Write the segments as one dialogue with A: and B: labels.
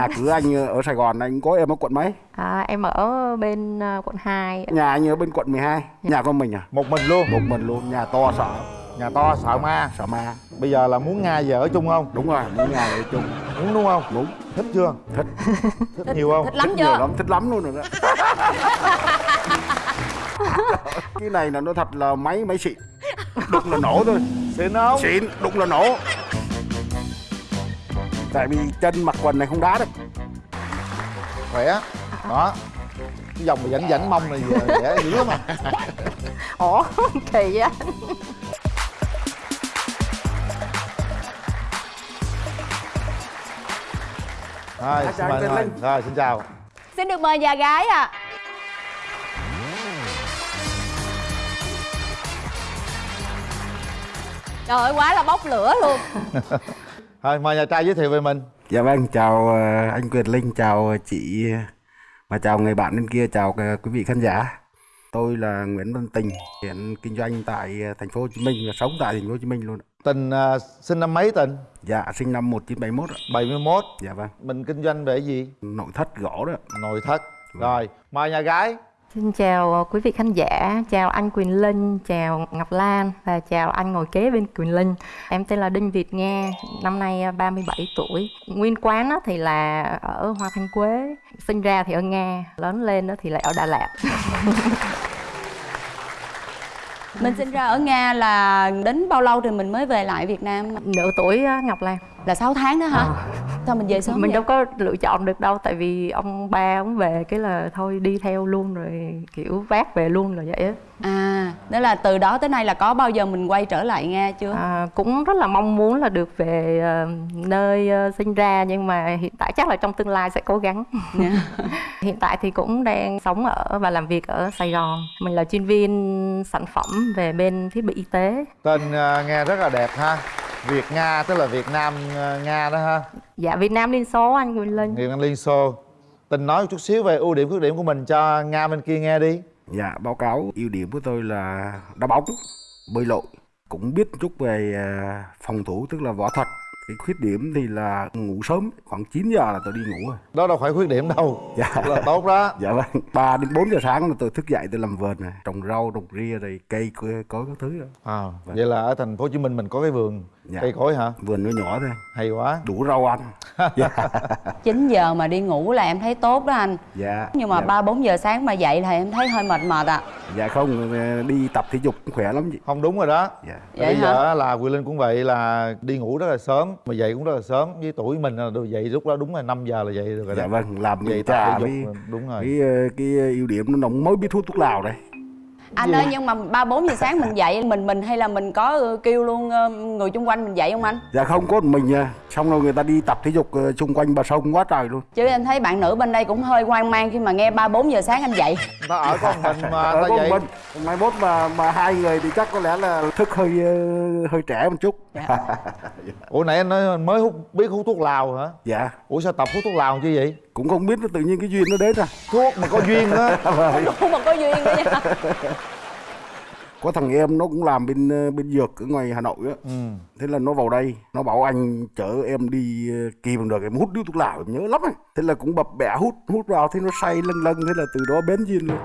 A: nhà cửa anh ở Sài Gòn anh có em ở quận mấy?
B: À, em ở bên ờ, quận 2
A: nhà anh ở bên quận 12 nhà con mình à?
C: Một mình luôn.
A: Một mình luôn. Nhà to sợ.
C: Nhà to sợ ma.
A: Sợ ma.
C: Bây giờ là muốn nga về ở chung không?
A: Đúng rồi những nhà ở chung.
C: Muốn đúng không?
A: Đúng.
C: Thích chưa?
A: Thích.
C: Thích nhiều không?
D: Thích lắm
A: thích nhiều
D: chưa
A: lắm. Thích lắm luôn rồi đó. Cái này là nó thật là máy máy xịn. Đụng là nổ thôi.
C: Xịn không?
A: Xịn đụng là nổ tại vì chân mặc quần này không đá được.
C: Khỏe. Đó. Cái dòng mà rảnh rảnh mông này dễ dữ lắm à
B: Ủa kỳ á
C: rồi
A: chào
C: xin mời rồi. Rồi xin chào.
D: Xin được mời nhà gái ạ. Trời ơi quá là bốc lửa luôn
C: thôi mời nhà trai giới thiệu về mình.
A: Dạ vâng chào ờ, anh Quyền Linh chào chị và chào người bạn bên kia chào ờ, quý vị khán giả. Tôi là Nguyễn Văn Tình hiện kinh doanh tại ờ, thành phố Hồ Chí Minh và sống tại thành phố Hồ Chí Minh luôn
C: tình à, sinh năm mấy tình?
A: Dạ sinh năm 1971 ạ.
C: 71
A: dạ vâng.
C: Mình kinh doanh về gì?
A: Nội thất gỗ đó
C: nội thất. Rồi mời nhà gái
B: Xin chào ờ, quý vị khán giả, chào anh Quyền Linh, chào Ngọc Lan và chào anh ngồi kế bên Quyền Linh. Em tên là Đinh Việt Nga, năm nay ờ, 37 tuổi. Nguyên quán thì là ở Hoa Thanh Quế, sinh ra thì ở Nga, lớn lên thì lại ở Đà Lạt.
D: mình sinh ra ở nga là đến bao lâu thì mình mới về lại việt nam
B: Nửa tuổi Ngọc Lan.
D: là 6 tháng đó hả
B: Ờ.
D: sao mình về sớm
B: Mình
D: vậy?
B: đâu có lựa chọn được đâu tại vì ông ba ông về cái là thôi đi theo luôn rồi kiểu vác về luôn rồi vậy á.
D: à đó là từ đó tới nay là có bao giờ mình quay trở lại nga chưa
B: À, cũng rất là mong muốn là được về ờ, nơi ờ, sinh ra nhưng mà hiện tại chắc là trong tương lai sẽ cố gắng.
D: Dạ.
B: hiện tại thì cũng đang sống ở và làm việc ở Sài Gòn. Mình là chuyên viên sản phẩm về bên thiết bị y tế.
C: tên à, nghe rất là đẹp ha việt nga tức là việt nam à, nga đó ha.
B: Dạ Việt Nam Liên số anh Quỳnh Linh.
C: việt nam liên xô. Tình nói một chút xíu về ưu điểm khuyết điểm của mình cho nga bên kia nghe đi.
A: Dạ báo cáo ưu điểm của tôi là đá bóng bơi lội. Cũng biết chút về ờ, phòng thủ tức là võ thuật. Cái khuyết điểm thì là ngủ sớm khoảng 9 giờ là tôi đi ngủ rồi.
C: Đó đâu phải khuyết điểm đâu.
A: Dạ.
C: là tốt đó.
A: Dạ vâng. 3 đến 4 giờ sáng là tôi thức dậy tôi làm vườn này. Trồng rau trồng ria rồi cây có các thứ đó.
C: À, vậy là ở thành phố hồ chí minh mình có cái vườn
A: Dạ.
C: cây cối hả?
A: Vườn nó nhỏ thôi.
C: Hay quá.
A: Đủ rau ăn. Dạ.
D: 9 giờ mà đi ngủ là em thấy tốt đó anh.
A: Dạ.
D: Nhưng mà
A: dạ.
D: ba bốn giờ sáng mà dậy thì em thấy hơi mệt mệt ạ.
A: Dạ không ờ, đi tập thể dục cũng khỏe lắm chị.
C: Không đúng rồi đó.
A: Dạ.
D: Vậy
C: bây
D: hả?
C: giờ là Quyền Linh cũng vậy là đi ngủ rất là sớm mà dậy cũng rất là sớm. Với tuổi mình là dậy lúc đó đúng là 5 giờ là dậy được rồi
A: dạ
C: đó.
A: vâng làm
C: thể dục
A: với
C: đúng rồi.
A: cái ờ, cái ưu điểm nó mới biết hút thuốc lào đây
D: anh ơi nhưng mà ba bốn giờ sáng mình dậy mình mình hay là mình có ờ, kêu luôn ờ, người chung quanh mình dậy không anh?
A: Dạ không có mình nha. Xong rồi người ta đi tập thể dục ờ, xung quanh bờ sông quá trời luôn.
D: Chứ em thấy bạn nữ bên đây cũng hơi hoang mang khi mà nghe ba bốn giờ sáng anh dậy.
C: Ta ở con mình mà
A: ở
C: ta
A: có
C: dậy
A: mình. Mai mốt mà mà hai người thì chắc có lẽ là thức hơi ờ, hơi trẻ một chút.
C: Ủa nãy anh nói mới hút biết hút thuốc lào hả?
A: Dạ.
C: Ủa sao tập hút thuốc lào chứ vậy
A: cũng không biết nó tự nhiên cái duyên nó đến à.
C: Thuốc mà có duyên á.
D: Không mà có duyên đó nha.
A: Có thằng em nó cũng làm bên ờ, bên dược ở ngoài hà nội á.
C: Ừ.
A: thế là nó vào đây nó bảo anh chở em đi ờ, kỳ bằng được em hút điếu thuốc lào em nhớ lắm ấy. thế là cũng bập bẹ hút hút vào thế nó say lâng lâng thế là từ đó bén duyên luôn.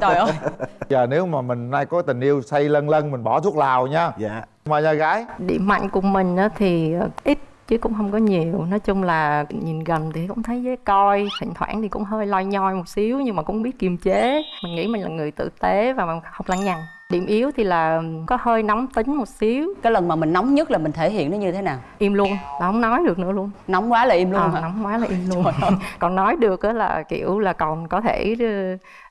D: Trời ơi.
C: Giờ nếu mà mình nay có tình yêu say lân lân mình bỏ thuốc lào nha.
A: Dạ.
C: Mà nhà gái.
B: Điểm mạnh của mình á thì ít chứ cũng không có nhiều. Nói chung là nhìn gần thì cũng thấy dễ coi thỉnh thoảng thì cũng hơi loi nhoi một xíu nhưng mà cũng biết kiềm chế. Mình nghĩ mình là người tử tế và không lăng nhằng điểm yếu thì là có hơi nóng tính một xíu.
D: Cái lần mà mình nóng nhất là mình thể hiện nó như thế nào?
B: Im luôn. Là không nói được nữa luôn.
D: Nóng quá là im luôn
B: Ờ,
D: hả?
B: nóng quá là im luôn. còn nói được á là kiểu là còn có thể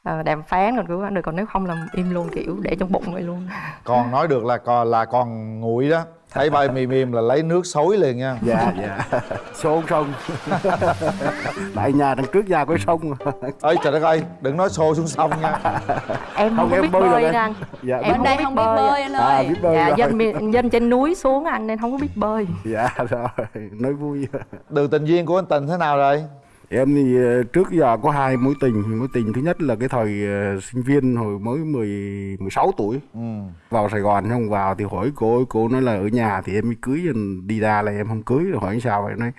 B: ờ, đàm phán còn cứu được. Còn nếu không là im luôn kiểu để trong bụng vậy luôn.
C: Còn nói được là còn là còn nguội đó thấy bay mềm mềm là lấy nước xối liền nha.
A: Dạ dạ. Xô sông. Tại nhà đằng trước nhà có sông.
C: Ơi trời đất ơi đừng nói xô xuống sông nha.
B: Em không,
A: Không, em
B: biết
A: bơi
B: bơi,
A: anh. dạ
B: Em
D: đây không biết bơi. anh ơi.
A: à, biết bơi
B: dạ dân miền- dân trên núi xuống anh nên không có biết bơi.
A: Dạ rồi. Nói vui.
C: Đường tình duyên của anh tình thế nào rồi
A: em thì ờ, trước giờ có hai mối tình. Mối tình thứ nhất là cái thời ờ, sinh viên hồi mới 10 16 tuổi.
C: Ừ.
A: Vào Sài Gòn không vào thì hỏi cô cô nói là ở nhà thì em mới cưới đi ra là em không cưới. Rồi hỏi sao vậy nói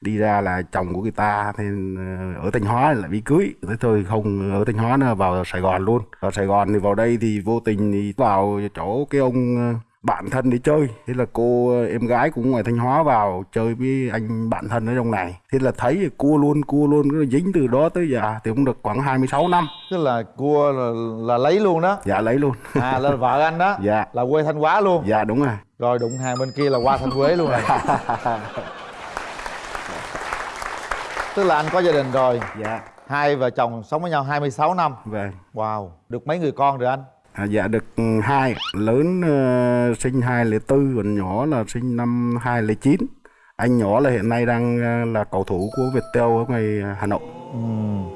A: đi ra là chồng của người ta thì ờ, ở thanh hóa lại bị cưới. Thế thôi không ở thanh hóa nữa vào sài gòn luôn. Vào sài gòn thì vào đây thì vô tình thì vào chỗ cái ông bạn thân đi chơi. Thế là cô ờ, em gái cũng ngoài thanh hóa vào chơi với anh bạn thân ở trong này. Thế là thấy cua luôn cua luôn cứ dính từ đó tới giờ thì cũng được khoảng 26 năm.
C: Tức là cua là, là lấy luôn đó?
A: Dạ lấy luôn.
C: À là vợ anh đó?
A: Dạ.
C: Là quê thanh hóa luôn?
A: Dạ đúng rồi.
C: Rồi đụng hàng bên kia là qua thanh quế luôn rồi. Tức là anh có gia đình rồi.
A: Dạ.
C: Hai vợ chồng sống với nhau 26 năm.
A: Vâng.
C: Wow được mấy người con rồi anh
A: À, dạ được ừ, hai lớn uh, sinh 2004 còn nhỏ là sinh năm 2009 anh nhỏ là hiện nay đang uh, là cầu thủ của Viettel ở ngoài ờ, Hà Nội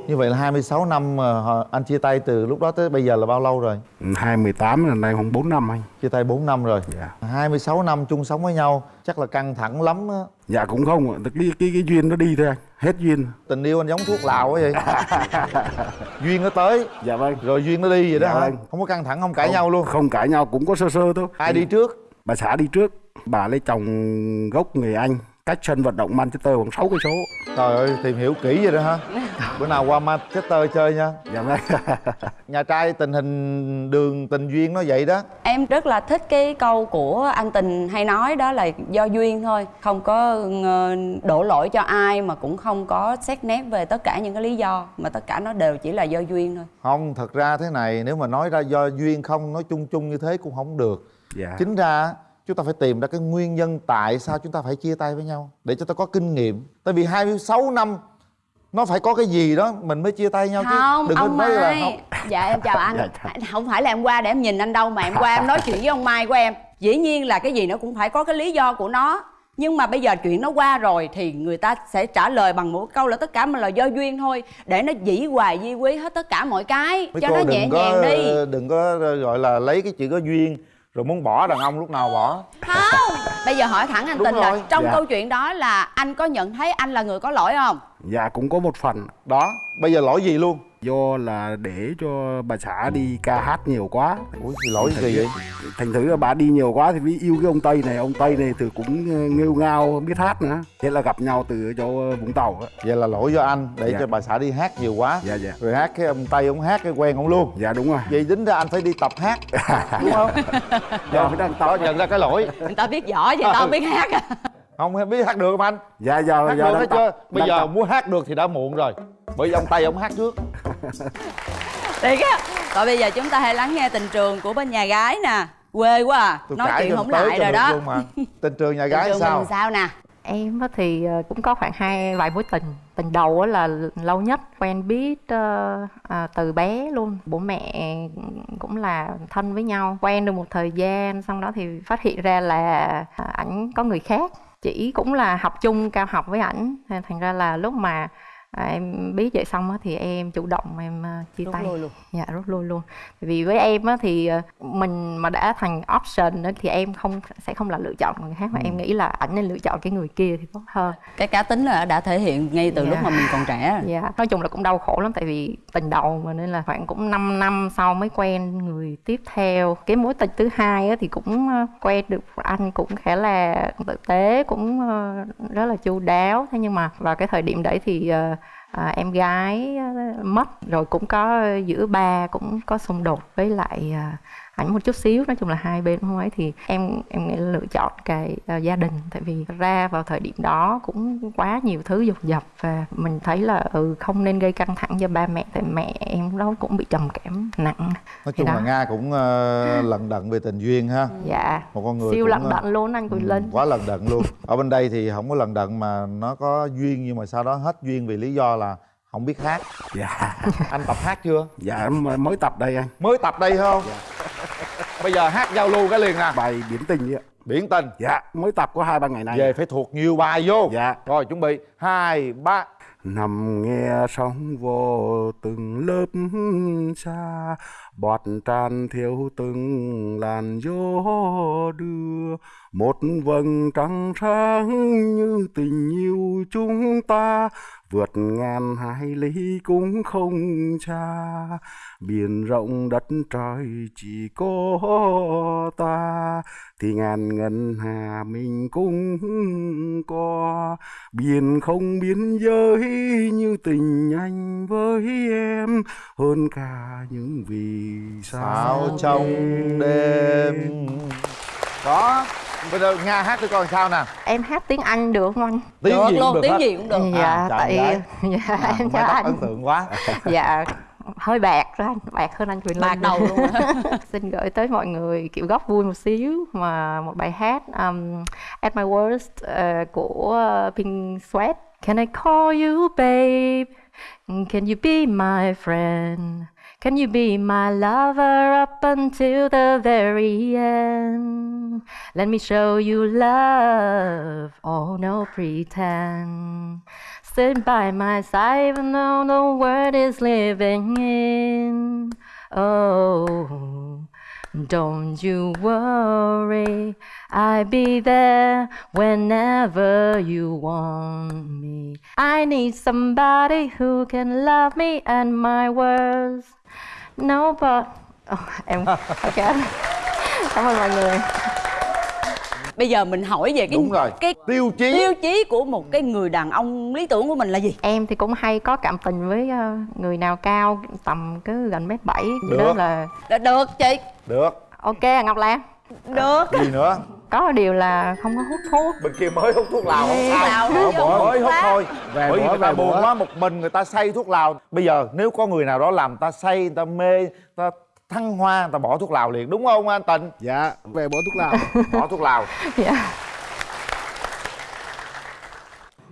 C: như vậy là 26 năm mà họ- anh chia tay từ lúc đó tới bây giờ là bao lâu rồi?
A: Ừ, 2018 là nay khoảng 4 năm anh.
C: Chia tay 4 năm rồi.
A: Dạ.
C: 26 năm chung sống với nhau chắc là căng thẳng lắm á.
A: Dạ cũng không ạ. cái, cái cái duyên nó đi thôi anh. Hết duyên.
C: Tình yêu anh giống thuốc lào quá vậy. Duyên nó tới.
A: Dạ vâng.
C: Rồi duyên nó đi vậy đó
A: Dạ
C: hả?
A: vâng.
C: không có căng thẳng không cãi
A: Không-
C: nhau luôn.
A: không cãi nhau cũng có sơ sơ thôi.
C: Ai đi trước?
A: Bà xã đi trước. Bà lấy chồng gốc người Anh cách sân vận động Manchester khoảng 6 cây số.
C: Trời ơi tìm hiểu kỹ vậy đó hả bữa nào qua manchester chơi nha.
A: Dạ vâng.
C: Nhà trai tình hình đường tình duyên nó vậy đó.
D: Em rất là thích cái câu của anh tình hay nói đó là do duyên thôi. Không có ờ, đổ lỗi cho ai mà cũng không có xét nét về tất cả những cái lý do mà tất cả nó đều chỉ là do duyên thôi.
C: Không thật ra thế này nếu mà nói ra do duyên không nói chung chung như thế cũng không được.
A: Dạ.
C: Chính ra chúng ta phải tìm ra cái nguyên nhân tại sao chúng ta phải chia tay với nhau để cho ta có kinh nghiệm. Tại vì 26 năm nó phải có cái gì đó mình mới chia tay nhau
D: không
C: chứ đừng có
D: ông
C: nói là
D: mai
C: không.
D: Dạ em chào anh.
A: Dạ, chào.
D: không phải là em qua để em nhìn anh đâu mà em qua em nói chuyện với ông mai của em. Dĩ nhiên là cái gì nó cũng phải có cái lý do của nó. Nhưng mà bây giờ chuyện nó qua rồi thì người ta sẽ trả lời bằng một câu là tất cả mà là do duyên thôi. Để nó dĩ hoài di quý hết tất cả mọi cái.
C: Mấy
D: cho
C: cô
D: nó
C: đừng
D: nhẹ
C: có
D: nhàng đi.
C: đừng có gọi là lấy cái chữ có duyên rồi muốn bỏ đàn ông lúc nào bỏ.
D: Không bây giờ hỏi thẳng anh
C: Đúng
D: tình là
C: rồi.
D: trong
A: Dạ.
D: câu chuyện đó là anh có nhận thấy anh là người có lỗi không
A: dạ cũng có một phần.
C: Đó bây giờ lỗi gì luôn?
A: Do là để cho bà xã đi ca hát nhiều quá.
C: Ủa lỗi gì vậy?
A: thành thử là bà đi nhiều quá thì mới yêu cái ông tây này ông tây này thì cũng ờ, nghêu ngao biết hát nữa. Thế là gặp nhau từ chỗ vũng tàu á.
C: Vậy là lỗi do anh để
A: Dạ.
C: cho bà xã đi hát nhiều quá.
A: Dạ dạ.
C: Rồi hát cái ông tây ông hát cái quen ông luôn.
A: Dạ đúng rồi.
C: Vậy tính ra anh phải đi tập hát đúng không?
A: Dạ phải đăng
C: đó
A: tập
C: nhận ra cái lỗi.
D: Người ta biết võ vậy tao biết hát à
C: không biết hát được không anh?
A: Dạ dạ
C: hát
A: dạ
C: được hết
A: tập,
C: chưa? Bây
A: đang
C: giờ
A: tập.
C: muốn hát được thì đã muộn rồi. Bởi vì ông tây ông hát trước.
D: Thiệt á. Rồi bây giờ chúng ta hãy lắng nghe tình trường của bên nhà gái nè. Quê quá à.
C: Tôi
D: Nói chuyện không lại rồi đó.
C: luôn mà. Tình trường nhà
D: Tình
C: gái
D: trường
C: sao?
D: mình sao nè?
B: Em á thì ờ, cũng có khoảng hai vài mối tình. Tình đầu á là lâu nhất Quen biết ờ, à, từ bé luôn. Bố mẹ cũng là thân với nhau. Quen được một thời gian Xong đó thì phát hiện ra là à, ảnh có người khác chỉ cũng là học chung cao học với ảnh. Nên Thành ra là lúc mà à, em biết vậy xong á thì em chủ động em ờ, chia
D: Rút
B: tay.
D: lui luôn.
B: Dạ rút lui luôn. Vì với em á thì ờ, mình mà đã thành option á, thì em không sẽ không là lựa chọn người khác mà em nghĩ là ảnh nên lựa chọn cái người kia thì tốt hơn.
D: Cái cá tính là đã thể hiện ngay từ
B: Dạ.
D: lúc mà mình còn trẻ. Rồi.
B: dạ nói chung là cũng đau khổ lắm tại vì tình đầu mà nên là khoảng cũng 5 năm sau mới quen người tiếp theo. Cái mối tình thứ hai á thì cũng quen được anh cũng khá là tử tế cũng rất là chu đáo. Thế nhưng mà vào cái thời điểm đấy thì ờ, à, em gái ờ, mất rồi cũng có giữa ba cũng có xung đột với lại à, ảnh một chút xíu. Nói chung là hai bên không ấy thì em em nghĩ lựa chọn cái à, gia đình. Tại vì ra vào thời điểm đó cũng quá nhiều thứ dục dập và mình thấy là ừ không nên gây căng thẳng cho ba mẹ. Tại mẹ em đó cũng bị trầm cảm nặng.
C: Nói chung là nga cũng ờ, lận đận về tình duyên ha.
B: Dạ.
C: Một con người
B: siêu
C: cũng,
B: lận
C: ờ,
B: đận luôn anh Quỳnh
C: Ừ,
B: Linh.
C: quá lần đận luôn. Ở bên đây thì không có lần đận mà nó có duyên nhưng mà sau đó hết duyên vì lý do là không biết hát.
A: Dạ.
C: Anh tập hát chưa?
A: Dạ mới tập đây anh.
C: Mới tập đây không bây giờ hát giao lưu cái liền nè.
A: Bài biển tình ạ.
C: Biển tình.
A: Dạ mới tập có hai ba ngày nay.
C: Về phải thuộc nhiều bài vô.
A: Dạ.
C: Rồi chuẩn bị. Hai ba.
A: Nằm nghe sóng vô từng lớp xa bọt tràn thiếu từng làn gió đưa. Một vầng trăng sáng như tình yêu chúng ta vượt ngàn hải lý cũng không xa biển rộng đất trời chỉ có ta. Thì ngàn ngân hà mình cũng có biển không biên giới như tình anh với em. Hơn cả những vì
C: sao
A: sao
C: trong đêm? Đó bây giờ nga hát cho con sao nè
B: em hát tiếng anh được không anh?
C: Tiếng
D: được.
C: Gì
D: luôn
C: cũng được
D: tiếng
C: hết.
D: gì cũng được.
B: Dạ
C: À,
B: tại dạ
C: À,
B: em
C: tóc
B: anh.
C: ấn tượng quá.
B: Dạ hơi bạc đó anh bạc hơn anh Quyền
D: bạc đầu luôn
B: xin gửi tới mọi người kiểu góc vui một xíu mà một bài hát um, At My Worst uh, của Pink Sweat. Can I call you babe? Can you be my friend? Can you be my lover up until the very end? Let me show you love, oh no pretend. Sit by my side even though the world is living in. Oh, don't you worry, I'll be there whenever you want me. I need somebody who can love me and my words. Nobody. Oh, em ok. Cảm ơn mọi người.
D: bây giờ mình hỏi về cái
C: đúng rồi.
D: cái
C: tiêu chí.
D: tiêu chí của một cái người đàn ông lý tưởng của mình là gì?
B: Em thì cũng hay có cảm tình với ờ, người nào cao tầm cái gần mét bảy. Đó là
D: được chị.
C: Được.
B: Ok à, Ngọc Lan.
D: được.
C: Gì nữa
B: Có điều là không có hút thuốc.
C: bên kia mới hút thuốc lào không sao?
D: Lào
C: Bỏ mới
D: hút
C: thôi.
A: Về
C: bởi vì người ta
A: về
C: buồn quá một mình người ta say thuốc lào. Bây giờ nếu có người nào đó làm người ta say người ta mê người ta thăng hoa người ta bỏ thuốc lào liền đúng không anh tịnh?
A: Dạ về bỏ thuốc lào.
C: Bỏ thuốc lào.
B: Dạ.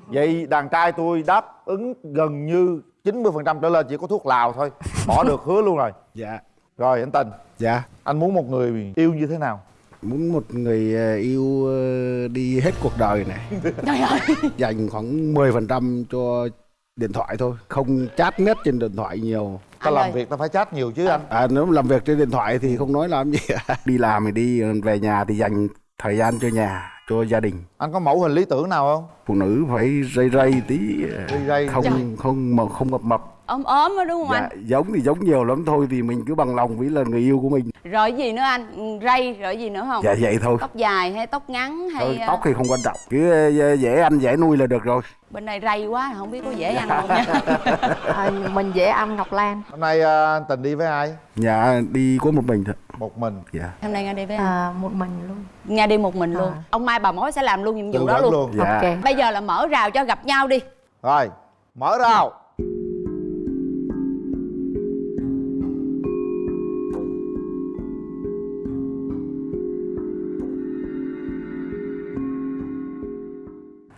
C: vậy đàn trai tôi đáp ứng gần như 90% trở lên chỉ có thuốc lào thôi. Bỏ được hứa luôn rồi.
A: Dạ.
C: Rồi anh tình
A: dạ.
C: Anh muốn một người yêu như thế nào
A: muốn một người ờ, yêu ờ, đi hết cuộc đời này.
D: Trời ơi.
A: Dành khoảng 10% cho điện thoại thôi. Không chat net trên điện thoại nhiều.
C: Ta làm việc ta phải chat nhiều chứ anh.
A: À, nếu mà làm việc trên điện thoại thì không nói làm gì. Đi làm thì đi về nhà thì dành thời gian cho nhà cho gia đình
C: anh có mẫu hình lý tưởng nào không?
A: Phụ nữ phải dây dây tí ờ,
C: Dây dây.
A: không
D: Trời.
A: không mà không mập mập.
D: Ốm ốm á đúng không
A: dạ,
D: anh?
A: giống thì giống nhiều lắm thôi thì mình cứ bằng lòng với là người yêu của mình.
D: Rồi gì nữa anh? Ừ, rây rồi gì nữa không?
A: Dạ vậy thôi.
D: Tóc dài hay tóc ngắn hay
A: Thôi,
D: ờ,
A: tóc thì không quan trọng cứ ờ, dễ ăn dễ nuôi là được rồi.
D: Bên này rây quá không biết có dễ ăn không nha.
B: À, mình dễ ăn Ngọc Lan.
C: hôm nay à, anh tình đi với ai?
A: Nhà đi có một mình thôi.
C: Một mình.
A: Dạ.
D: Hôm nay nga đi với anh
B: À, một mình luôn.
D: nga đi một mình luôn.
B: À.
D: ông mai bà mối sẽ làm luôn nhiệm vụ đó luôn.
C: luôn
A: dạ
B: Ok.
D: bây giờ là mở rào cho gặp nhau đi
C: rồi mở rào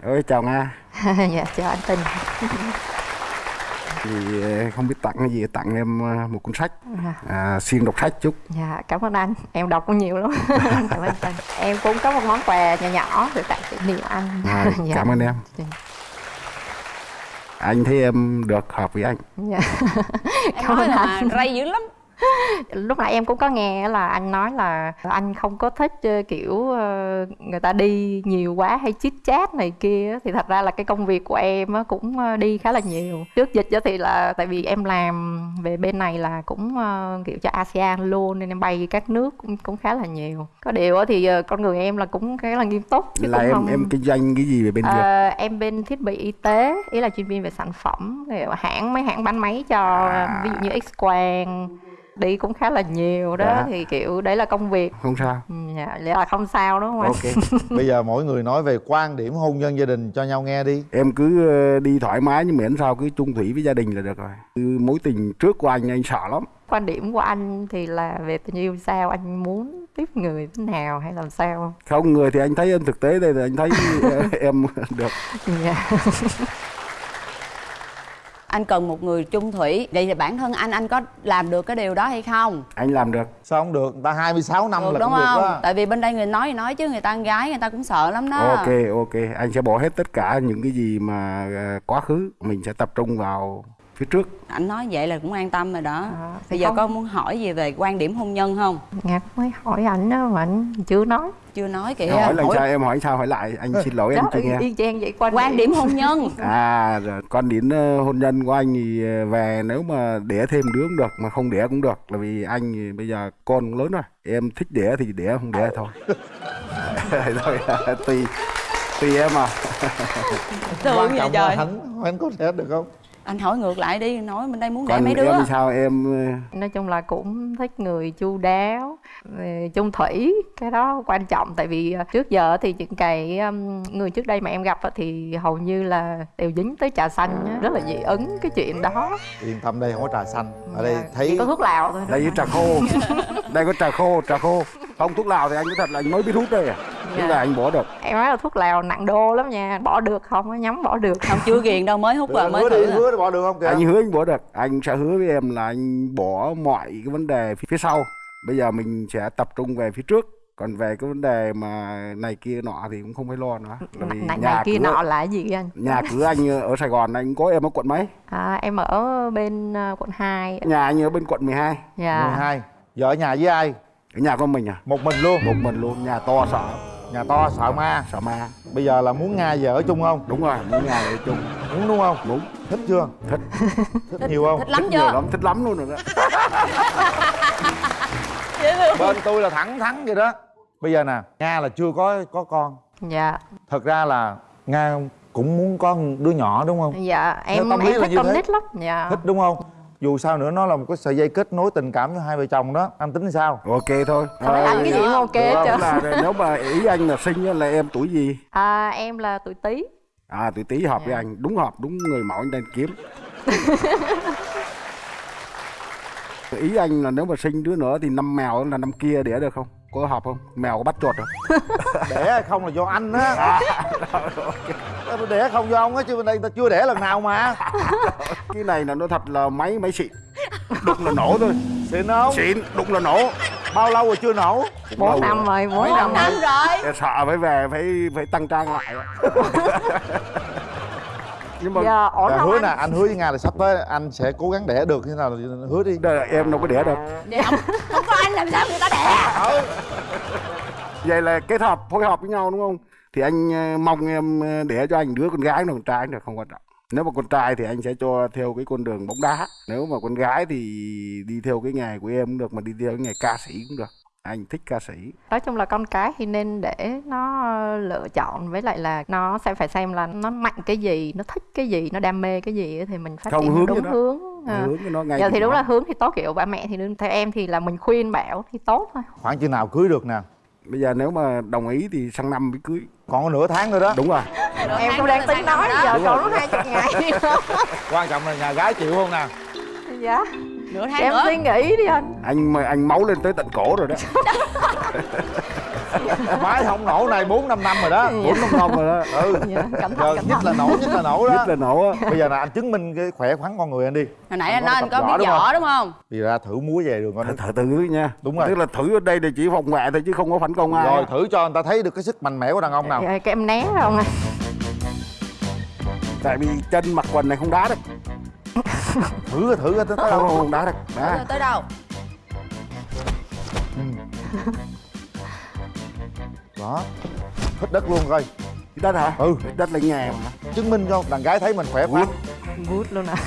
A: ơi chào nga
B: dạ chào anh Tình.
A: thì ờ, không biết tặng cái gì tặng em ờ, một cuốn sách
B: À,
A: à, siêng đọc sách chút
B: Dạ cảm ơn anh. Em đọc cũng nhiều lắm. cảm ơn anh. Em cũng có một món quà nhỏ nhỏ để tặng kỷ niệm anh.
A: à,
B: Dạ.
A: cảm ơn em
B: Dạ.
A: anh thấy em được hợp với anh
B: Dạ.
D: em
B: Cảm
D: nói
B: ơn
D: là
B: anh.
D: rây dữ lắm
B: lúc nãy em cũng có nghe là anh nói là anh không có thích ờ, kiểu ờ, người ta đi nhiều quá hay chit chat này kia thì thật ra là cái công việc của em cũng ờ, đi khá là nhiều. Trước dịch thì là tại vì em làm về bên này là cũng kiểu cho ASEAN luôn nên em bay các nước cũng cũng khá là nhiều. Có điều thì con người em là cũng khá là nghiêm túc chứ
A: là em
B: không...
A: em kinh doanh cái gì về bên Việt
B: Ờ, em bên thiết bị y tế ý là chuyên viên về sản phẩm hãng mấy hãng bán máy cho ví dụ như X quang đi cũng khá là nhiều đó
A: Dạ.
B: thì kiểu đấy là công việc.
A: Không sao.
B: Ừ, dạ, vậy là không sao đúng không anh
A: ok.
C: Bây giờ mỗi người nói về quan điểm hôn nhân gia đình cho nhau nghe đi.
A: Em cứ ờ, đi thoải mái nhưng miễn sao cứ chung thủy với gia đình là được rồi. Mối tình trước của anh anh sợ lắm.
B: Quan điểm của anh thì là về tình yêu sao? Anh muốn tiếp người thế nào hay làm sao
A: không? Người thì anh thấy em thực tế đây là anh thấy em được.
B: Dạ
D: anh cần một người chung thủy. Vậy thì bản thân anh anh có làm được cái điều đó hay không?
A: Anh làm được.
C: Sao không được? Người ta 26 năm
D: được
C: là
D: đúng
C: cũng được
D: không?
C: đó.
D: Tại vì bên đây người nói thì nói chứ người ta con gái người ta cũng sợ lắm đó.
A: Ok ok. Anh sẽ bỏ hết tất cả những cái gì mà ờ, quá khứ mình sẽ tập trung vào phía trước.
D: Anh nói vậy là cũng an tâm rồi đó.
B: À,
D: bây giờ
B: không.
D: con muốn hỏi gì về quan điểm hôn nhân không?
B: Ngạc mới hỏi ảnh đó mà ảnh chưa nói.
D: Chưa nói kìa.
A: Hỏi là
D: hỏi
A: sao em hỏi sao hỏi lại? Anh xin lỗi em
B: đó
A: chưa nghe.
B: y chang vậy quan,
D: quan điểm. hôn nhân.
A: À rồi quan điểm ờ, hôn nhân của anh thì ờ, về nếu mà đẻ thêm đứa cũng được mà không đẻ cũng được. Là vì anh thì bây giờ con cũng lớn rồi em thích đẻ thì đẻ không đẻ thôi. Thôi tùy tùy em à
D: thương
C: quan
D: vậy
C: trọng là
D: trời.
C: anh anh có thể được không
D: anh hỏi ngược lại đi nói bên đây muốn đẻ
A: còn
D: mấy đứa.
A: em sao? Em ờ,
B: nói chung là cũng thích người chu đáo về chung thủy. Cái đó quan trọng tại vì ờ, trước giờ thì những cái người trước đây mà em gặp á thì hầu như là đều dính tới trà xanh rất là dị ứng cái chuyện đó.
C: Yên tâm đây không có trà xanh. Ở đây
B: Dạ,
C: thấy
B: chỉ có thuốc lào thôi.
A: Đây có trà khô. Đây có trà khô trà khô. Không thuốc lào thì anh nói thật là anh mới biết hút đây à
B: Dạ.
A: tức là anh bỏ được.
B: Em nói là thuốc lào nặng đô lắm nha. Bỏ được không nhắm bỏ được
D: không? Chưa ghiền đâu mới hút vào mới
C: hứa
D: thử
C: đi hứa bỏ được không kìa?
A: Anh hứa anh bỏ được. Anh sẽ hứa với em là anh bỏ mọi cái vấn đề phía sau. Bây giờ mình sẽ tập trung về phía trước. Còn về cái vấn đề mà này kia nọ thì cũng không phải lo nữa. Là vì
B: này, này kia
A: cửa,
B: nọ là gì anh?
A: nhà cửa anh ở Sài Gòn anh có em ở quận mấy?
B: À, em ở bên ờ, quận 2
A: nhà anh ở bên quận 12
B: dạ.
C: 12 vợ ở nhà với ai?
A: Ở nhà con mình à?
C: Một mình luôn.
A: Một mình luôn nhà to sợ
C: nhà to sợ ma.
A: Sợ ma.
C: Bây giờ là muốn nga vợ ở chung không?
A: Đúng rồi muốn nhà ở chung.
C: Muốn đúng không?
A: Đúng
C: thích chưa?
A: Thích.
C: Thích nhiều không?
D: thích lắm
A: thích nhiều
D: chưa
A: lắm thích lắm luôn rồi đó.
C: Bên tôi là thẳng thắn vậy đó. Bây giờ nè nga là chưa có có con.
B: Dạ.
C: Thật ra là nga cũng muốn có đứa nhỏ đúng không?
B: Dạ em em thích con
C: thế.
B: nít lắm. Dạ.
C: Thích đúng không dù sao nữa nó là một cái sợi dây kết nối tình cảm cho hai vợ chồng đó. Anh tính sao?
A: Ok thôi.
B: Phải anh cái gì cũng ok trơn.
A: là nếu mà ý anh là sinh á, là em tuổi gì?
B: À, em là tuổi tý.
A: À tuổi tý hợp với
B: Dạ.
A: anh. Đúng hợp đúng người mẫu anh đang kiếm. Ý anh là nếu mà sinh đứa nữa thì năm mèo là năm kia đẻ được không có hợp không? Mèo có bắt chuột không?
C: Đẻ không là do anh á. Tôi đẻ không do ông á chứ bên đây ta chưa đẻ lần nào mà.
A: Cái này là nó thật là máy máy xịn. Đụng là nổ thôi.
C: Xịn không?
A: Xịn đụng là nổ.
C: Bao lâu rồi chưa nổ?
B: Bốn năm rồi? bốn năm
D: năm
B: rồi.
D: rồi?
A: Sợ phải về phải phải tăng trang lại nhưng mà
B: giờ ổn
C: hứa
B: anh
C: nè anh. hứa với nga là sắp tới anh sẽ cố gắng đẻ được như thế nào hứa đi.
A: Đời là em đâu có đẻ được.
D: Vậy không, không có anh làm sao người ta đẻ?
A: Vậy là kết hợp phối hợp với nhau đúng không? Thì anh ờ, mong em ờ, đẻ cho anh đứa con gái con trai được không quan trọng. Nếu mà con trai thì anh sẽ cho theo cái con đường bóng đá. Nếu mà con gái thì đi theo cái nghề của em cũng được mà đi theo cái nghề ca sĩ cũng được anh thích ca sĩ.
B: Nói chung là con cái thì nên để nó lựa chọn với lại là nó sẽ phải xem là nó mạnh cái gì nó thích cái gì nó đam mê cái gì thì mình phát
A: Không,
B: triển
A: hướng
B: đúng
A: nó.
B: hướng à.
A: hướng nó ngay
B: giờ thì đúng
A: nhỏ.
B: là hướng thì tốt kiểu ba mẹ thì theo em thì là mình khuyên bảo thì tốt thôi.
C: Khoảng chừng nào cưới được nè?
A: Bây giờ nếu mà đồng ý thì sang năm mới cưới.
C: Còn có nửa tháng nữa đó.
A: Đúng rồi.
B: Em cũng đang tính nói giờ
A: Đúng
B: còn lúc hai chục ngày
C: quan trọng là nhà gái chịu không nè?
B: Dạ
D: nửa tháng
B: em
D: nữa.
B: suy nghĩ đi anh.
A: Anh mà anh máu lên tới tận cổ rồi đó.
C: Máy không nổ này bốn năm năm rồi đó.
A: Bốn năm năm rồi đó.
C: Ừ.
B: Dạ,
C: giờ nhất là nổ nhất là nổ đó.
A: Nhất là nổ á.
C: Bây giờ là anh chứng minh cái khỏe khoắn con người anh đi.
D: Hồi nãy
C: Anh
D: nói anh có biết
C: đúng
D: võ
C: không?
D: đúng không?
C: Thì ra thử múa về đường con
A: thử, thử nha.
C: Đúng rồi.
A: tức là thử ở đây là chỉ phòng vệ thôi chứ không có phản công ai
C: rồi thử cho người ta thấy được cái sức mạnh mẽ của đàn ông nào.
B: Dạ, cái em né không anh
A: tại vì chân mặc quần này không đá được
C: thử thử tới đâu?
A: không, đá được
D: tới, đâu?
C: Đó. Hít đất luôn coi.
A: Đất hả?
C: Ừ.
A: Đất là nhà mà.
C: Chứng minh cho đàn gái thấy mình khỏe khoắn.
B: Bút luôn à.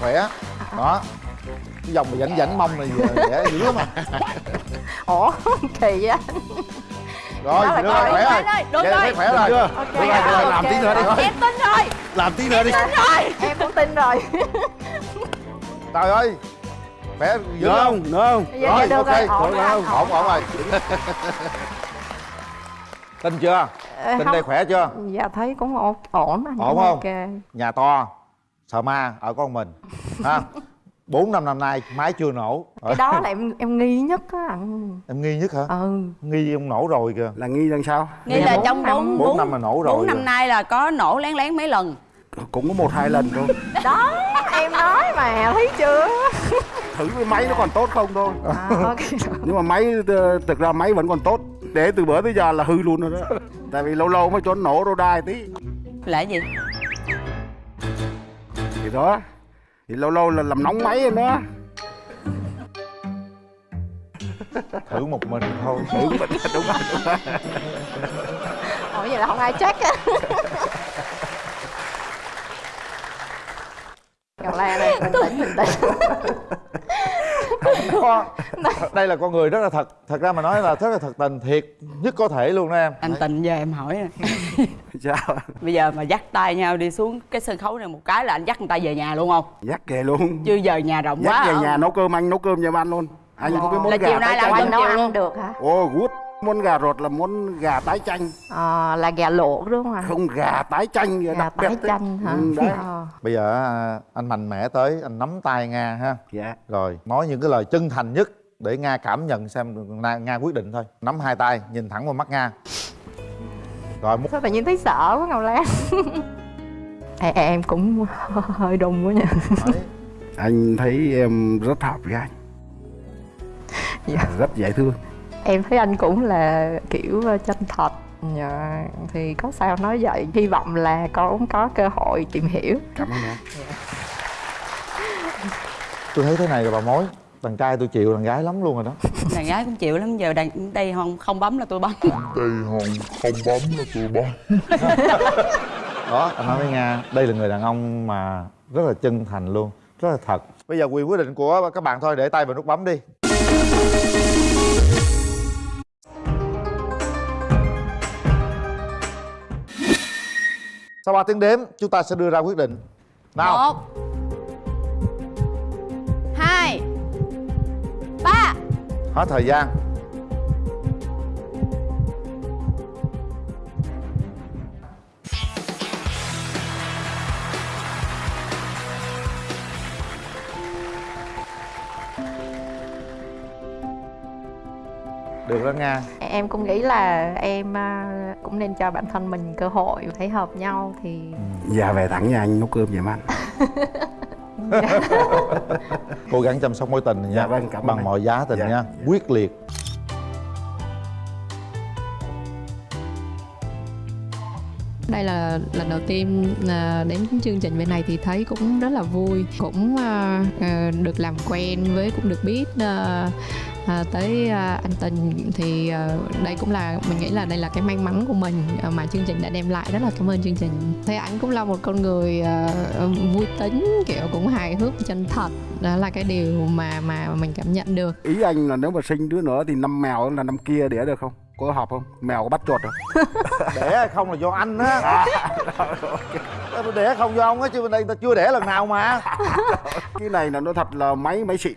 C: Khỏe. Đó. Cái dòng mà rảnh rảnh mông này dễ dữ lắm à.
B: Ủa kỳ vậy? anh
C: rồi được rồi khỏe rồi.
D: Được
C: Vậy
D: rồi.
C: khỏe rồi. Được rồi, được rồi, làm tí nữa đi.
D: Em tin rồi.
C: Làm tí nữa đi.
B: Em cũng tin rồi.
C: Trời ơi. Khỏe dữ không?
A: không? Nữa không?
B: Dạ,
C: rồi
B: dạ, được
C: ok.
B: ổn
C: ổn ổn rồi. Tin chưa?
B: Ờ,
C: tin đây khỏe chưa?
B: Dạ thấy cũng ổn. Ổn anh
C: Ổn không?
B: ok.
C: Nhà to sợ ma ở con mình. Ha bốn năm năm nay máy chưa nổ.
B: Cái đó là em em nghi nhất á. Anh
C: em nghi nhất hả?
B: Ừ.
C: Nghi ông nổ rồi kìa.
A: Là nghi rằng sao?
D: Nghĩ
B: Dạ,
D: là
B: bốn
D: trong
B: năm.
D: bốn
C: Bốn năm là nổ rồi
D: bốn năm nay là có nổ lén lén mấy lần.
A: Cũng có một hai lần thôi.
B: Đó em nói mà thấy chưa?
A: Thử cái máy nó còn tốt không thôi.
B: À, ok.
A: Nhưng mà máy thực ra máy vẫn còn tốt. Để từ bữa tới giờ là hư luôn rồi đó. Tại vì lâu lâu mới cho nó nổ rô đai tí.
D: Là gì?
A: Thì đó thì lâu lâu là làm nóng máy rồi đó
C: thử một mình thôi.
A: Đúng rồi đúng rồi đúng rồi.
E: Ủa vậy là không ai check á. Ngọc Lan ơi, bình tĩnh, bình tĩnh.
C: Có đây là con người rất là thật. Thật ra mà nói là rất là thật tình thiệt nhất có thể luôn đó em.
D: Anh tình giờ em hỏi nè.
A: Sao
D: bây giờ mà dắt tay nhau đi xuống cái sân khấu này một cái là anh dắt người ta về nhà luôn không?
A: Dắt về luôn.
D: Chứ giờ nhà rộng
A: dắt
D: quá
A: về
D: hả?
A: nhà nấu cơm anh nấu cơm cho ăn luôn. Anh có cái món
D: Là
A: gà
D: chiều nay
A: tái
D: là
A: chanh.
D: anh
E: nấu ăn được hả?
A: Ồ gút món gà rột là món gà tái chanh.
E: Ờ, là gà luộc đúng không ạ?
A: Không gà tái chanh
E: gà
A: đặc
E: tái
A: biệt
E: chanh hả?
A: Ừ, đấy.
E: Ờ.
C: bây giờ à, anh mạnh mẽ tới anh nắm tay nga ha.
A: Dạ.
C: Rồi nói những cái lời chân thành nhất để nga cảm nhận xem nga, nga quyết định thôi. Nắm hai tay nhìn thẳng vào mắt nga. Rồi một
E: sao tự nhiên thấy sợ quá Ngọc Lan? Em, em cũng hơi đùng quá nha.
A: Anh thấy em rất hợp với anh.
E: Dạ.
A: rất dễ thương.
E: Em thấy anh cũng là kiểu ờ, chân thật. Dạ, thì có sao nói vậy? Hy vọng là con có cơ hội tìm hiểu.
A: Cảm ơn em.
C: Tôi thấy thế này rồi bà mối đàn trai tôi chịu đàn gái lắm luôn rồi đó.
D: Đàn gái cũng chịu lắm giờ đàn đây không không bấm là tôi bấm.
C: Đó anh nói với nga đây là người đàn ông mà rất là chân thành luôn rất là thật. Bây giờ quyền quyết định của các bạn thôi để tay vào nút bấm đi. Sau 3 tiếng đếm chúng ta sẽ đưa ra quyết định. Nào.
D: Một
C: hết thời gian. Được đó nga
E: em cũng nghĩ là em à, cũng nên cho bản thân mình cơ hội thấy hợp nhau thì
A: dạ về thẳng nhà anh nấu cơm giùm anh
C: cố gắng chăm sóc mối tình này nha.
A: Dạ vâng,
C: bằng
A: anh.
C: mọi giá tình
A: Dạ,
C: nha. Quyết liệt.
B: Đây là lần đầu tiên à, đến chương trình bên này thì thấy cũng rất là vui. Cũng à, à, được làm quen với cũng được biết à, tới à, anh tình thì à, đây cũng là mình nghĩ là đây là cái may mắn của mình à, mà chương trình đã đem lại. Rất là cảm ơn chương trình. Thấy anh cũng là một con người à, vui tính kiểu cũng hài hước chân thật. Đó là cái điều mà mà mình cảm nhận được.
A: Ý anh là nếu mà sinh đứa nữa thì năm mèo là năm kia đẻ được không? Có hợp không? Mèo có bắt chuột không?
C: Đẻ hay không là do anh á. Tôi đẻ không do ông á chứ bên đây ta chưa đẻ lần nào mà.
A: Cái này là nó thật là máy máy xịn.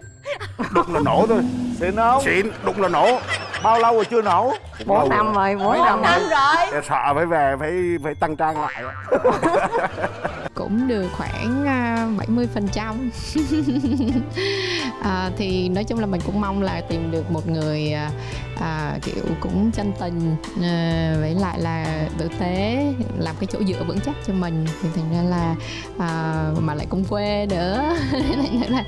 A: Đụng là nổ thôi.
C: Xịn không?
A: Xịn đụng là nổ.
C: Bao lâu rồi chưa nổ?
E: Bốn năm rồi. bốn năm
D: năm
E: rồi.
D: rồi.
A: Sợ phải về phải phải tăng trang lại
B: cũng được khoảng à, 70 phần trăm. À, thì nói chung là mình cũng mong là tìm được một người à, à, kiểu cũng chân tình à, với lại là tử tế làm cái chỗ dựa vững chắc cho mình. Thì thành ra là à, mà lại cũng quê nữa. Nên là,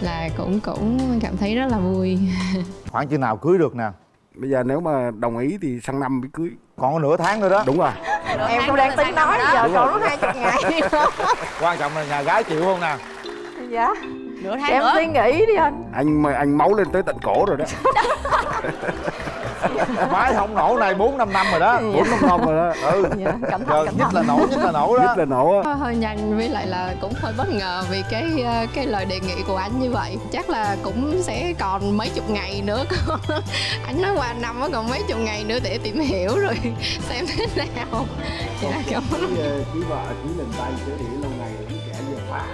B: là cũng cũng cảm thấy rất là vui.
C: Khoảng chừng nào cưới được nè?
A: Bây giờ nếu mà đồng ý thì sang năm mới cưới.
C: Còn có nửa tháng nữa đó.
A: Đúng rồi
E: em cũng đang tính nói giờ còn có hai chục ngày
C: quan trọng là nhà gái chịu không nè?
E: Dạ.
D: Nửa tháng
E: em
D: nữa.
E: suy nghĩ đi anh.
A: Anh anh máu lên tới tận cổ rồi đó
C: máy không nổ này bốn năm năm rồi đó.
A: Bốn năm năm rồi đó.
C: Ừ.
E: Dạ, cẩn thận
C: giờ
E: cẩn
C: nhất là nổ nhất là nổ đó.
A: Nhất là nổ á.
B: Hơi nhanh với lại là cũng hơi bất ngờ vì cái ờ, cái lời đề nghị của anh như vậy. Chắc là cũng sẽ còn mấy chục ngày nữa. Anh nói qua năm á còn mấy chục ngày nữa để tìm hiểu rồi xem thế nào. Là cảm ơn.
A: ký vợ ký lần tay chứ để lâu ngày kẻ vừa phá